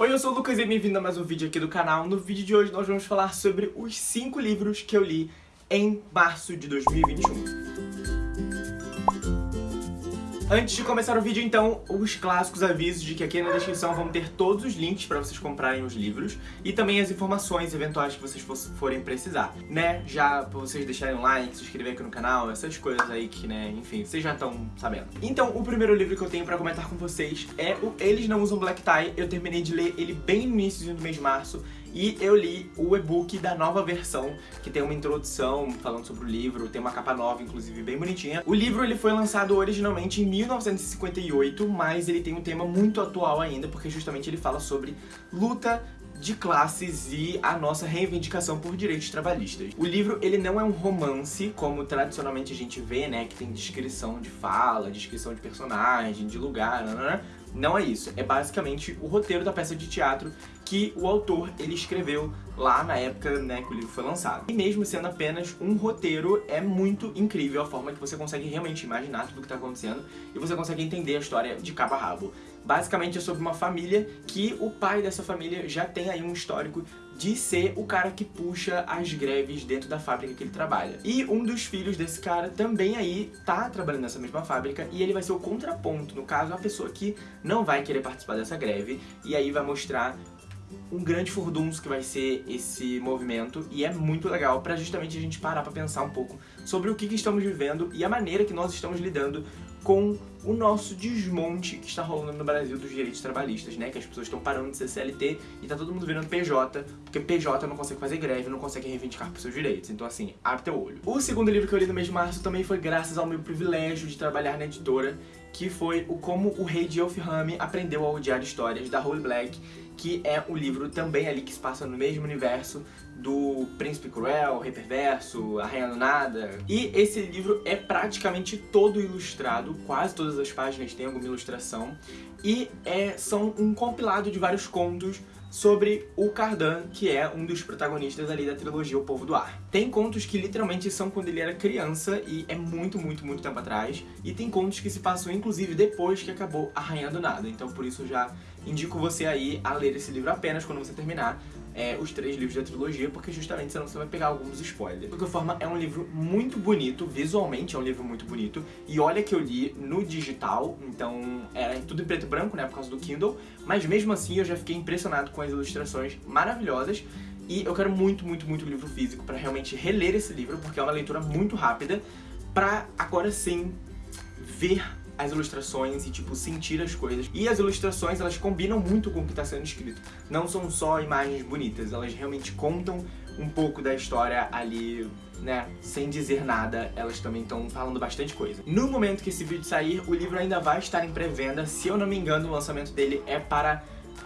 Oi, eu sou o Lucas e bem-vindo a mais um vídeo aqui do canal. No vídeo de hoje nós vamos falar sobre os 5 livros que eu li em março de 2021. Antes de começar o vídeo, então, os clássicos avisos de que aqui na descrição vão ter todos os links para vocês comprarem os livros e também as informações eventuais que vocês forem precisar, né? Já pra vocês deixarem um like, se inscrever aqui no canal, essas coisas aí que, né, enfim, vocês já estão sabendo. Então, o primeiro livro que eu tenho pra comentar com vocês é o Eles Não Usam Black Tie. Eu terminei de ler ele bem no início do mês de março e eu li o e-book da nova versão, que tem uma introdução falando sobre o livro, tem uma capa nova, inclusive, bem bonitinha. O livro ele foi lançado originalmente em 1958, mas ele tem um tema muito atual ainda, porque justamente ele fala sobre luta de classes e a nossa reivindicação por direitos trabalhistas. O livro, ele não é um romance, como tradicionalmente a gente vê, né, que tem descrição de fala, descrição de personagem, de lugar, né, não é isso, é basicamente o roteiro da peça de teatro que o autor ele escreveu lá na época né, que o livro foi lançado. E mesmo sendo apenas um roteiro, é muito incrível a forma que você consegue realmente imaginar tudo o que está acontecendo e você consegue entender a história de cabo a rabo. Basicamente é sobre uma família que o pai dessa família já tem aí um histórico de ser o cara que puxa as greves dentro da fábrica que ele trabalha. E um dos filhos desse cara também aí tá trabalhando nessa mesma fábrica e ele vai ser o contraponto, no caso, a pessoa que não vai querer participar dessa greve e aí vai mostrar um grande furdunço que vai ser esse movimento e é muito legal para justamente a gente parar para pensar um pouco sobre o que, que estamos vivendo e a maneira que nós estamos lidando com o nosso desmonte que está rolando no Brasil dos direitos trabalhistas, né? Que as pessoas estão parando de ser CLT e tá todo mundo virando PJ, porque PJ não consegue fazer greve, não consegue reivindicar por seus direitos. Então assim, abre teu olho. O segundo livro que eu li no mês de março também foi graças ao meu privilégio de trabalhar na editora, que foi o Como o Rei de Elfhame Aprendeu a Odiar Histórias, da Holly Black, que é um livro também ali que se passa no mesmo universo do Príncipe Cruel, Rei Perverso, Arranhando Nada. E esse livro é praticamente todo ilustrado, quase todas as páginas têm alguma ilustração, e é, são um compilado de vários contos sobre o Cardan, que é um dos protagonistas ali da trilogia O Povo do Ar. Tem contos que literalmente são quando ele era criança e é muito, muito, muito tempo atrás, e tem contos que se passam inclusive depois que acabou Arranhando Nada, então por isso já indico você aí a ler esse livro apenas quando você terminar é, os três livros da trilogia, porque justamente senão você vai pegar alguns spoilers. De qualquer forma, é um livro muito bonito, visualmente é um livro muito bonito, e olha que eu li no digital, então era tudo em preto e branco, né, por causa do Kindle, mas mesmo assim eu já fiquei impressionado com as ilustrações maravilhosas, e eu quero muito, muito, muito livro físico para realmente reler esse livro, porque é uma leitura muito rápida, pra agora sim ver as ilustrações e, tipo, sentir as coisas. E as ilustrações, elas combinam muito com o que está sendo escrito. Não são só imagens bonitas, elas realmente contam um pouco da história ali, né, sem dizer nada, elas também estão falando bastante coisa. No momento que esse vídeo sair, o livro ainda vai estar em pré-venda, se eu não me engano, o lançamento dele é para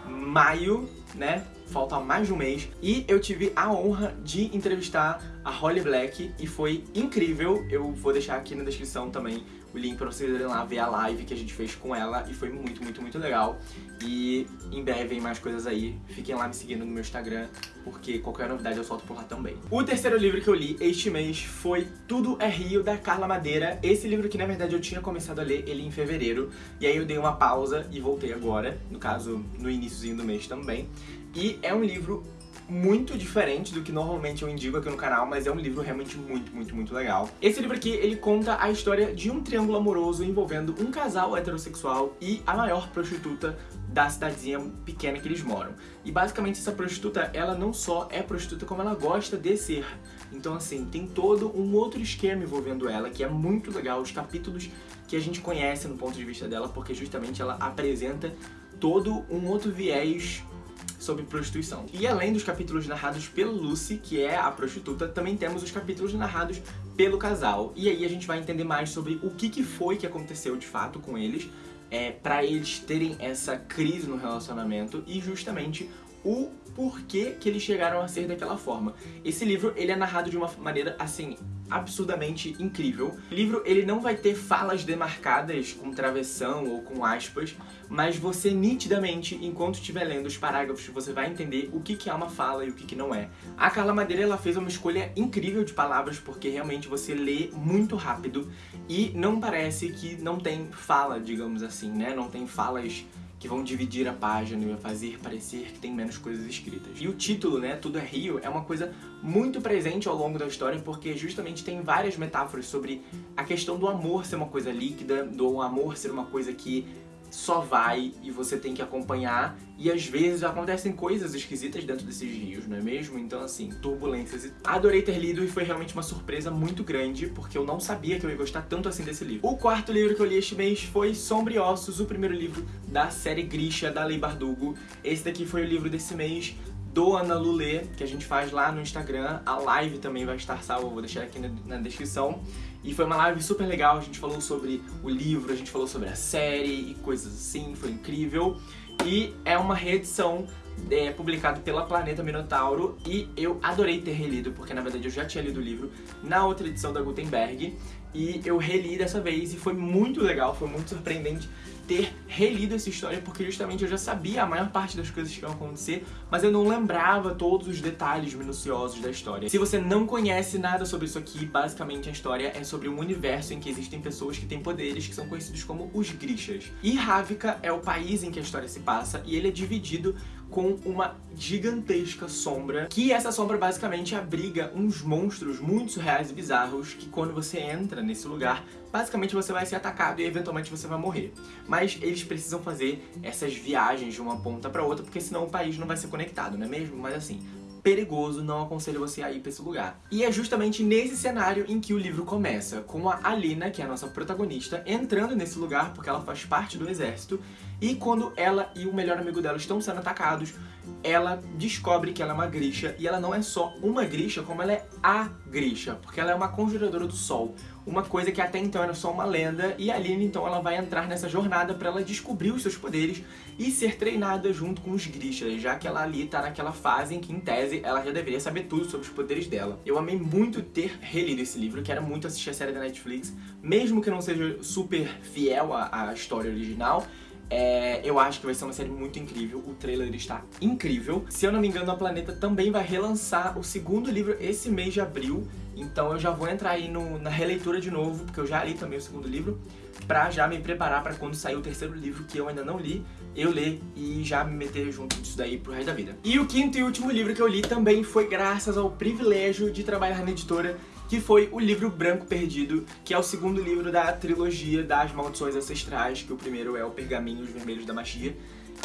maio, né, falta mais de um mês, e eu tive a honra de entrevistar a Holly Black, e foi incrível, eu vou deixar aqui na descrição também o link pra vocês irem lá ver a live que a gente fez com ela, e foi muito, muito, muito legal, e em breve vem mais coisas aí, fiquem lá me seguindo no meu Instagram, porque qualquer novidade eu solto por lá também. O terceiro livro que eu li este mês foi Tudo é Rio, da Carla Madeira, esse livro que na verdade eu tinha começado a ler ele em fevereiro, e aí eu dei uma pausa e voltei agora, no caso no iníciozinho do mês também, e é um livro muito diferente do que normalmente eu indico aqui no canal, mas é um livro realmente muito, muito, muito legal. Esse livro aqui, ele conta a história de um triângulo amoroso envolvendo um casal heterossexual e a maior prostituta da cidadezinha pequena que eles moram. E basicamente essa prostituta, ela não só é prostituta, como ela gosta de ser. Então assim, tem todo um outro esquema envolvendo ela, que é muito legal, os capítulos que a gente conhece no ponto de vista dela, porque justamente ela apresenta todo um outro viés sobre prostituição. E além dos capítulos narrados pelo Lucy, que é a prostituta, também temos os capítulos narrados pelo casal. E aí a gente vai entender mais sobre o que, que foi que aconteceu de fato com eles, é, para eles terem essa crise no relacionamento e justamente o porquê que eles chegaram a ser daquela forma. Esse livro, ele é narrado de uma maneira, assim, absurdamente incrível. O livro, ele não vai ter falas demarcadas com travessão ou com aspas, mas você nitidamente, enquanto estiver lendo os parágrafos, você vai entender o que, que é uma fala e o que, que não é. A Carla Madeira, ela fez uma escolha incrível de palavras, porque realmente você lê muito rápido e não parece que não tem fala, digamos assim, né? Não tem falas que vão dividir a página e fazer parecer que tem menos coisas escritas. E o título, né, Tudo é Rio, é uma coisa muito presente ao longo da história porque justamente tem várias metáforas sobre a questão do amor ser uma coisa líquida, do amor ser uma coisa que só vai e você tem que acompanhar e às vezes acontecem coisas esquisitas dentro desses rios, não é mesmo? Então assim, turbulências. Adorei ter lido e foi realmente uma surpresa muito grande porque eu não sabia que eu ia gostar tanto assim desse livro. O quarto livro que eu li este mês foi Sombriossos, o primeiro livro da série Grisha, da Lei Bardugo. Esse daqui foi o livro desse mês do Ana Lulê, que a gente faz lá no Instagram. A live também vai estar salva, vou deixar aqui na, descrição. E foi uma live super legal, a gente falou sobre o livro, a gente falou sobre a série e coisas assim, foi incrível. E é uma reedição é, pela Planeta Minotauro e eu adorei ter relido, porque na verdade eu já tinha lido o livro na outra edição da Gutenberg e eu reli dessa vez e foi muito legal, foi muito surpreendente ter relido essa história porque justamente eu já sabia a maior parte das coisas que iam acontecer, mas eu não lembrava todos os detalhes minuciosos da história. Se você não conhece nada sobre isso aqui, basicamente a história é sobre um universo em que existem pessoas que têm poderes que são conhecidos como os Grishas. E Ravika é o país em que a história se passa e ele é dividido com uma gigantesca sombra, que essa sombra basicamente abriga uns monstros muito surreais e bizarros que quando você entra nesse lugar, basicamente você vai ser atacado e eventualmente você vai morrer. Mas eles precisam fazer essas viagens de uma ponta pra outra, porque senão o país não vai ser conectado, não é mesmo? Mas assim, perigoso, não aconselho você a ir pra esse lugar. E é justamente nesse cenário em que o livro começa, com a Alina, que é a nossa protagonista, entrando nesse lugar porque ela faz parte do exército, e quando ela e o melhor amigo dela estão sendo atacados, ela descobre que ela é uma Grisha, e ela não é só uma Grisha, como ela é a Grisha, porque ela é uma conjuradora do sol, uma coisa que até então era só uma lenda, e a Aline então ela vai entrar nessa jornada para ela descobrir os seus poderes e ser treinada junto com os Grishas, já que ela ali tá naquela fase em que, em tese, ela já deveria saber tudo sobre os poderes dela. Eu amei muito ter relido esse livro, quero muito assistir a série da Netflix, mesmo que não seja super fiel à, à história original, é, eu acho que vai ser uma série muito incrível, o trailer está incrível. Se eu não me engano, a Planeta também vai relançar o segundo livro esse mês de abril, então eu já vou entrar aí no, na releitura de novo, porque eu já li também o segundo livro, pra já me preparar pra quando sair o terceiro livro, que eu ainda não li, eu ler e já me meter junto disso daí pro resto da vida. E o quinto e último livro que eu li também foi graças ao privilégio de trabalhar na editora que foi o livro Branco Perdido, que é o segundo livro da trilogia das Maldições Ancestrais, que o primeiro é o Pergaminhos Vermelhos da Magia,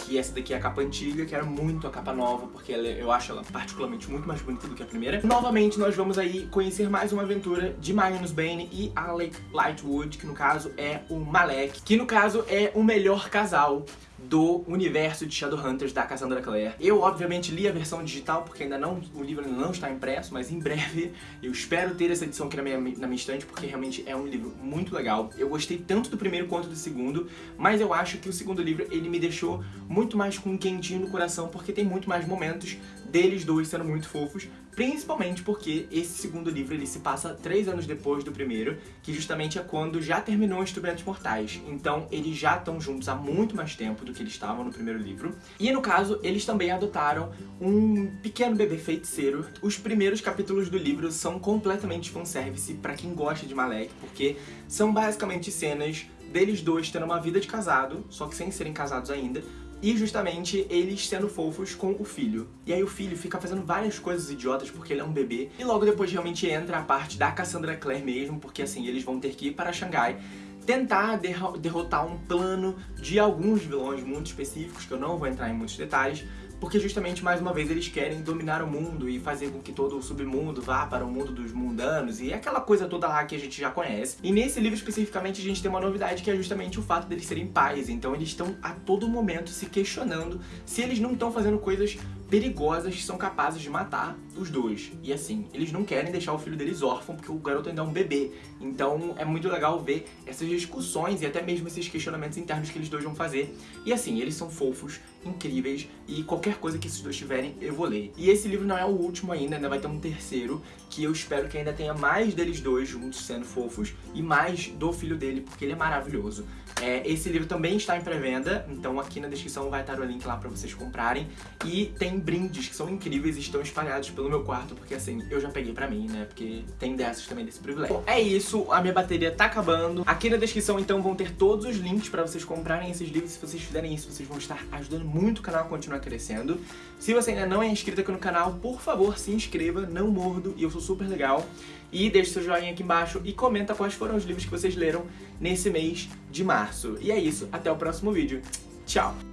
que essa daqui é a capa antiga, que era muito a capa nova, porque ela, eu acho ela particularmente muito mais bonita do que a primeira. Novamente, nós vamos aí conhecer mais uma aventura de Magnus Bane e Alec Lightwood, que no caso é o Malek, que no caso é o melhor casal do universo de Shadowhunters da Cassandra Clare. Eu, obviamente, li a versão digital, porque ainda não, o livro ainda não está impresso, mas em breve eu espero ter essa edição aqui na minha, na minha estante, porque realmente é um livro muito legal. Eu gostei tanto do primeiro quanto do segundo, mas eu acho que o segundo livro, ele me deixou muito mais com um quentinho no coração, porque tem muito mais momentos deles dois sendo muito fofos, principalmente porque esse segundo livro ele se passa três anos depois do primeiro, que justamente é quando já terminou Instrumentos Mortais. Então eles já estão juntos há muito mais tempo do que eles estavam no primeiro livro. E no caso, eles também adotaram um pequeno bebê feiticeiro. Os primeiros capítulos do livro são completamente fanservice para quem gosta de Malek, porque são basicamente cenas deles dois tendo uma vida de casado, só que sem serem casados ainda, e justamente eles sendo fofos com o filho. E aí o filho fica fazendo várias coisas idiotas porque ele é um bebê. E logo depois realmente entra a parte da Cassandra Clare mesmo, porque assim, eles vão ter que ir para Xangai tentar derrotar um plano de alguns vilões muito específicos, que eu não vou entrar em muitos detalhes, porque justamente, mais uma vez, eles querem dominar o mundo e fazer com que todo o submundo vá para o mundo dos mundanos e aquela coisa toda lá que a gente já conhece. E nesse livro, especificamente, a gente tem uma novidade que é justamente o fato deles serem pais, então eles estão a todo momento se questionando se eles não estão fazendo coisas perigosas que são capazes de matar os dois. E assim, eles não querem deixar o filho deles órfão porque o garoto ainda é um bebê. Então é muito legal ver essas discussões e até mesmo esses questionamentos internos que eles dois vão fazer. E assim, eles são fofos, incríveis e qualquer coisa que esses dois tiverem, eu vou ler. E esse livro não é o último ainda, ainda vai ter um terceiro, que eu espero que ainda tenha mais deles dois juntos sendo fofos e mais do filho dele, porque ele é maravilhoso. É, esse livro também está em pré-venda, então aqui na descrição vai estar o link lá pra vocês comprarem. E tem brindes que são incríveis e estão espalhados pelo meu quarto, porque assim, eu já peguei pra mim, né? Porque tem dessas também desse privilégio. Bom, é isso, a minha bateria tá acabando. Aqui na descrição, então, vão ter todos os links pra vocês comprarem esses livros. Se vocês fizerem isso, vocês vão estar ajudando muito o canal a continuar crescendo. Se você ainda não é inscrito aqui no canal, por favor, se inscreva, não mordo, e eu sou super legal. E deixe seu joinha aqui embaixo e comenta quais foram os livros que vocês leram nesse mês de março. E é isso, até o próximo vídeo. Tchau!